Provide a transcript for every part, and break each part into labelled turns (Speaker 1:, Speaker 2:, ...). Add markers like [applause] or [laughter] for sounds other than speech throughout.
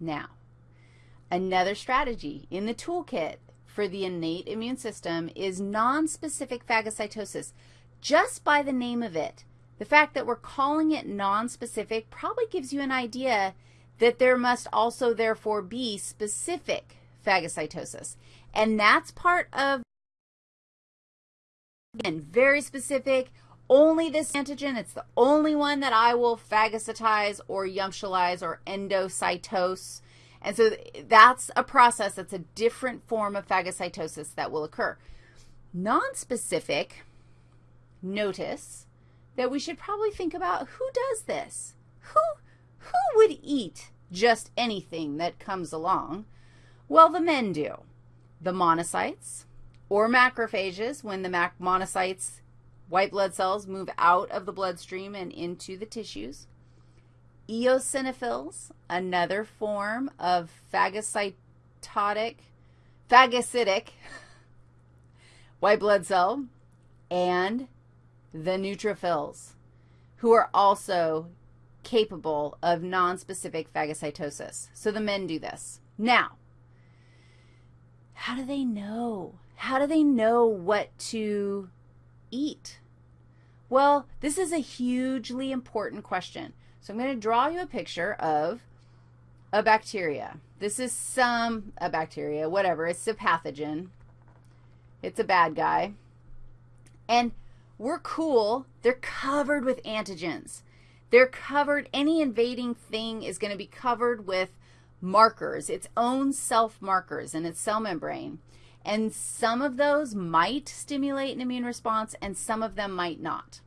Speaker 1: Now, another strategy in the toolkit for the innate immune system is nonspecific phagocytosis. Just by the name of it, the fact that we're calling it nonspecific probably gives you an idea that there must also therefore be specific phagocytosis. And that's part of, again, very specific, only this antigen, it's the only one that I will phagocytize or yumptialize or endocytose. And so that's a process that's a different form of phagocytosis that will occur. Nonspecific, notice that we should probably think about who does this? Who, who would eat just anything that comes along? Well, the men do. The monocytes or macrophages, when the monocytes, white blood cells, move out of the bloodstream and into the tissues. Eosinophils, another form of phagocytotic, phagocytic [laughs] white blood cell, and the neutrophils, who are also capable of nonspecific phagocytosis. So the men do this. Now, how do they know? How do they know what to eat? Well, this is a hugely important question. So I'm going to draw you a picture of a bacteria. This is some, a bacteria, whatever. It's a pathogen. It's a bad guy. And we're cool. They're covered with antigens. They're covered, any invading thing is going to be covered with markers, its own self-markers in its cell membrane. And some of those might stimulate an immune response and some of them might not.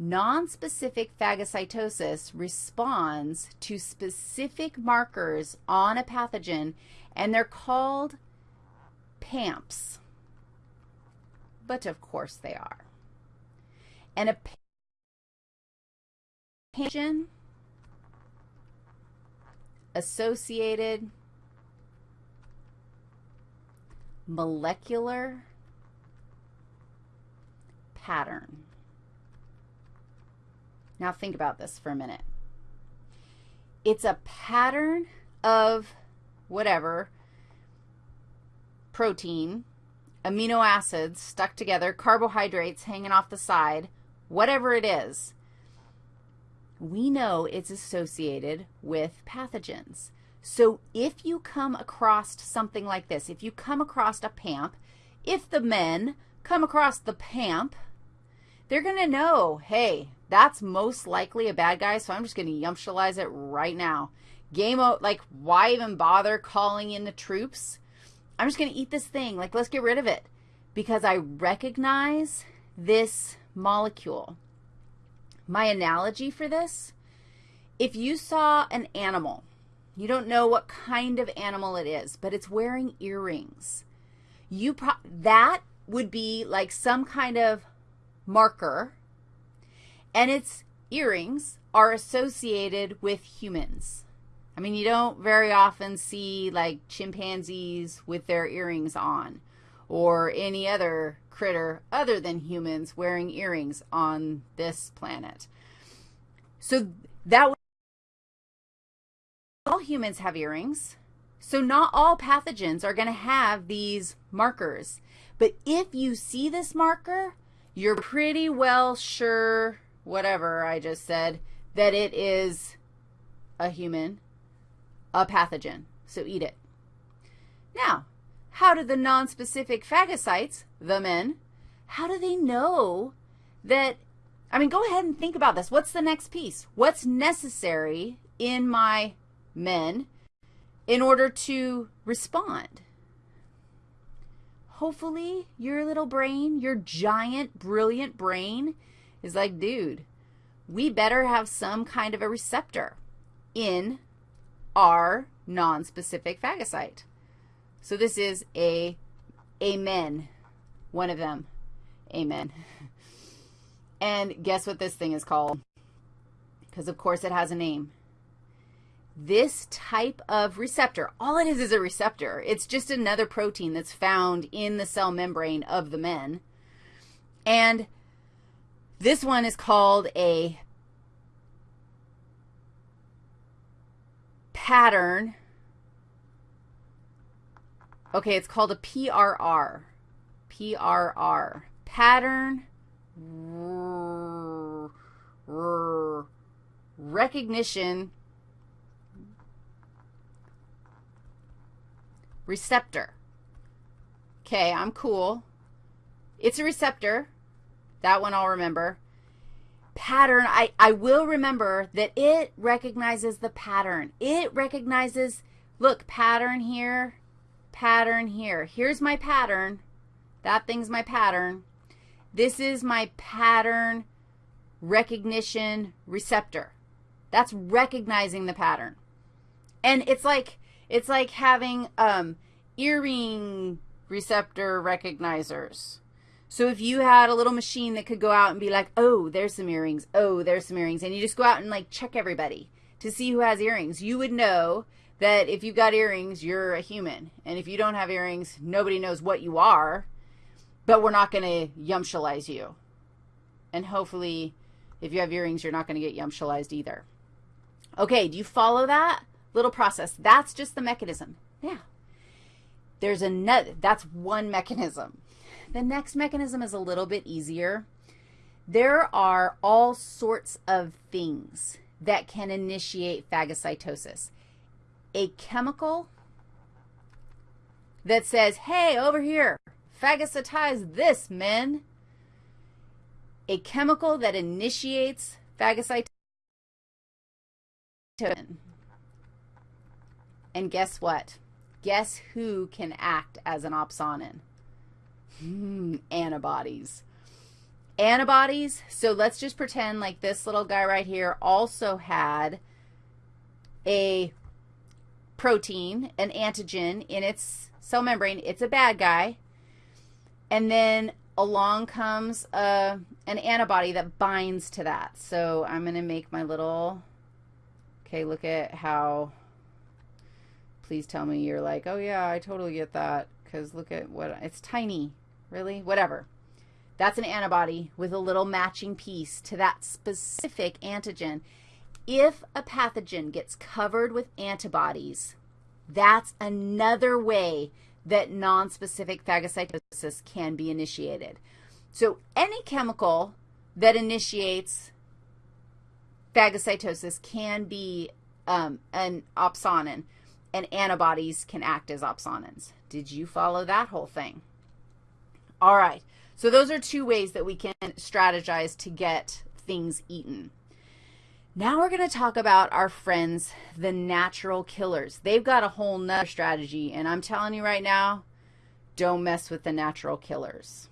Speaker 1: Nonspecific phagocytosis responds to specific markers on a pathogen, and they're called PAMPs. But of course they are. And a pathogen associated molecular pattern. Now think about this for a minute. It's a pattern of whatever, protein, amino acids stuck together, carbohydrates hanging off the side, whatever it is we know it's associated with pathogens. So if you come across something like this, if you come across a PAMP, if the men come across the PAMP, they're going to know, hey, that's most likely a bad guy, so I'm just going to yumptialize it right now. Game out, like, why even bother calling in the troops? I'm just going to eat this thing. Like, let's get rid of it because I recognize this molecule. My analogy for this, if you saw an animal, you don't know what kind of animal it is, but it's wearing earrings. You that would be like some kind of marker, and its earrings are associated with humans. I mean, you don't very often see like chimpanzees with their earrings on or any other critter other than humans wearing earrings on this planet. So that humans have earrings. So not all pathogens are going to have these markers. But if you see this marker, you're pretty well sure, whatever I just said, that it is a human, a pathogen. So eat it. Now, how do the nonspecific phagocytes, the men, how do they know that, I mean, go ahead and think about this. What's the next piece? What's necessary in my men in order to respond? Hopefully your little brain, your giant, brilliant brain is like, dude, we better have some kind of a receptor in our nonspecific phagocyte. So this is a amen, one of them. Amen. [laughs] And guess what this thing is called? Because, of course, it has a name. This type of receptor, all it is is a receptor. It's just another protein that's found in the cell membrane of the men. And this one is called a pattern Okay, it's called a PRR. PRR. Pattern recognition receptor. Okay, I'm cool. It's a receptor. That one I'll remember. Pattern, I, I will remember that it recognizes the pattern. It recognizes, look, pattern here, pattern here. Here's my pattern. That thing's my pattern. This is my pattern recognition receptor. That's recognizing the pattern. And it's like it's like having um, earring receptor recognizers. So if you had a little machine that could go out and be like, oh, there's some earrings, oh, there's some earrings, and you just go out and like check everybody to see who has earrings, you would know that if you've got earrings, you're a human. And if you don't have earrings, nobody knows what you are, but we're not going to yumshalize you. And hopefully, if you have earrings, you're not going to get yumshalized either. Okay, do you follow that little process? That's just the mechanism. Yeah. There's another, that's one mechanism. The next mechanism is a little bit easier. There are all sorts of things that can initiate phagocytosis. A chemical that says, hey, over here, phagocytize this, men. A chemical that initiates phagocytosis and guess what? Guess who can act as an opsonin? Hmm, antibodies. Antibodies, so let's just pretend like this little guy right here also had a protein, an antigen in its cell membrane. It's a bad guy. And then along comes a, an antibody that binds to that. So I'm going to make my little Okay, look at how, please tell me you're like, oh yeah, I totally get that, because look at what, it's tiny, really, whatever. That's an antibody with a little matching piece to that specific antigen. If a pathogen gets covered with antibodies, that's another way that nonspecific phagocytosis can be initiated. So any chemical that initiates phagocytosis can be um, an opsonin, and antibodies can act as opsonins. Did you follow that whole thing? All right. So those are two ways that we can strategize to get things eaten. Now we're going to talk about our friends, the natural killers. They've got a whole nother strategy, and I'm telling you right now, don't mess with the natural killers.